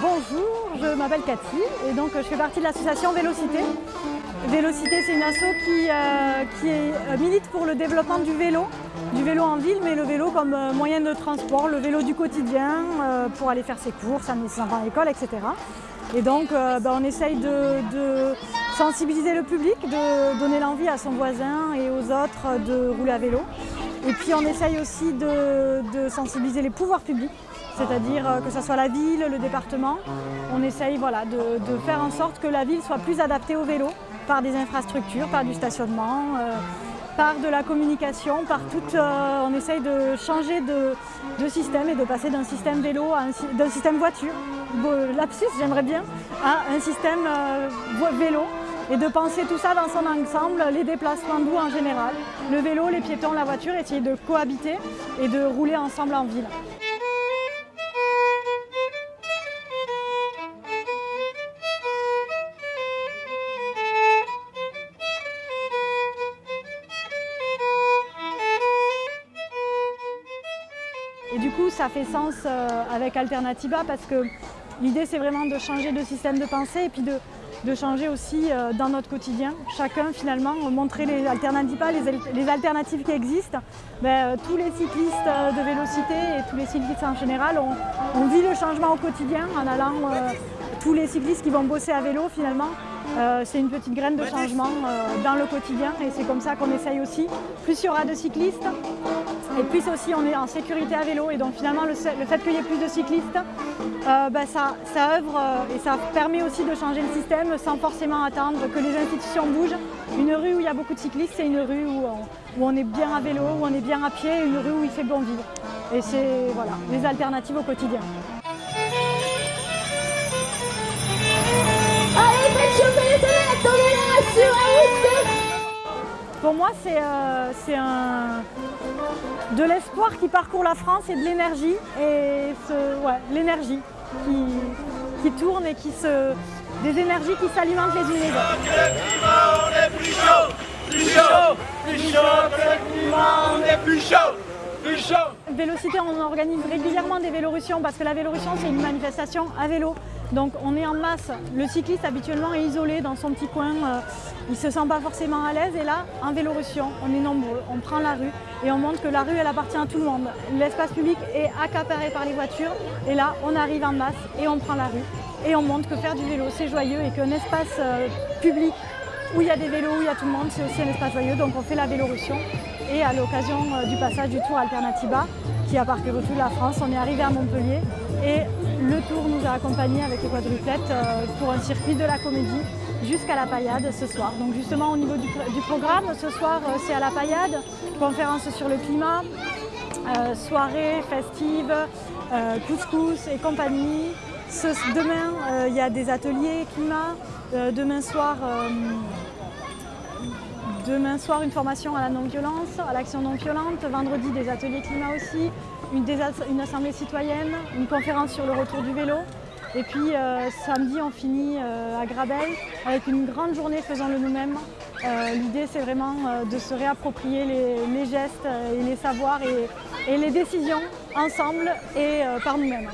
Bonjour, je m'appelle Cathy et donc je fais partie de l'association Vélocité. Vélocité, c'est une asso qui, euh, euh, milite pour le développement du vélo, du vélo en ville, mais le vélo comme euh, moyen de transport, le vélo du quotidien pour aller faire ses courses, amener ses enfants à l'école, etc. Et donc ben, on essaye de, sensibiliser le public, de donner l'envie à son voisin et aux autres de rouler à vélo. Et puis on essaye aussi de sensibiliser les pouvoirs publics c'est-à-dire euh, que ce soit la ville, le département. On essaye voilà, de, faire en sorte que la ville soit plus adaptée au vélo par des infrastructures, par du stationnement, euh, par de la communication, par tout. Euh, on essaye de changer de, système et de passer d'un système vélo d'un système voiture, lapsus j'aimerais bien, à un système vélo et de penser tout ça dans son ensemble, les déplacements doux en général, le vélo, les piétons, la voiture, essayer de cohabiter et de rouler ensemble en ville. Et du coup, ça fait sens euh, avec Alternativa parce que l'idée, c'est vraiment de changer de système de pensée et puis de, changer aussi euh, dans notre quotidien. Chacun, finalement, montrer les alternatives, les, alternatives qui existent. Ben, euh, tous les cyclistes de Vélocité et tous les cyclistes en général, on, vit le changement au quotidien en allant, tous les cyclistes qui vont bosser à vélo, finalement, c'est une petite graine de changement dans le quotidien et c'est comme ça qu'on essaye aussi. Plus il y aura de cyclistes, et puis aussi on est en sécurité à vélo et donc finalement le, fait qu'il y ait plus de cyclistes, euh, bah, ça, œuvre euh, et ça permet aussi de changer le système sans forcément attendre que les institutions bougent. Une rue où il y a beaucoup de cyclistes, c'est une rue où on, est bien à vélo, où on est bien à pied, une rue où il fait bon vivre. Et c'est voilà, les alternatives au quotidien. Pour moi, c'est euh, de l'espoir qui parcourt la France et de l'énergie. Et l'énergie qui, tourne et qui se. des énergies qui s'alimentent les unes les autres. Vélocité, on organise régulièrement des vélorussions parce que la Vélorussion, c'est une manifestation à vélo. Donc on est en masse. Le cycliste habituellement est isolé dans son petit coin, euh, il ne se sent pas forcément à l'aise. Et là, en Vélorussion, on est nombreux, on prend la rue et on montre que la rue, elle appartient à tout le monde. L'espace public est accaparé par les voitures et là, on arrive en masse et on prend la rue. Et on montre que faire du vélo, c'est joyeux et qu'un espace euh, public où il y a des vélos, où il y a tout le monde, c'est aussi un espace joyeux. Donc on fait la Vélorussion et à l'occasion euh, du passage du Tour Alternativa qui a parcouru toute la France, on est arrivé à Montpellier et le Tour nous a accompagnés avec les quadruplettes euh, pour un circuit de la comédie jusqu'à la paillade ce soir. Donc justement au niveau du, programme, ce soir euh, c'est à la paillade, conférence sur le climat, soirée festive, couscous et compagnie. demain il y a des ateliers climat, demain soir Demain soir, une formation à la non-violence, à l'action non-violente. Vendredi, des ateliers climat aussi, une, assemblée citoyenne, une conférence sur le retour du vélo. Et puis euh, samedi, on finit euh, à Grabel avec une grande journée Faisons-le nous-mêmes. Euh, l'idée, c'est vraiment de se réapproprier les, gestes et les savoirs et les décisions ensemble et par nous-mêmes.